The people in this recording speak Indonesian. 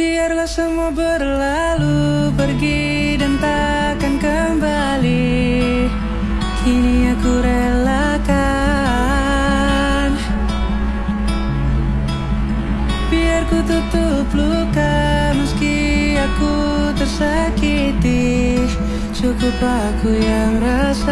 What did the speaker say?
Biarlah semua berlalu Pergi dan takkan kembali. Kini aku relakan. Biar ku tutup luka Meski aku tersakiti. Cukup aku yang rasa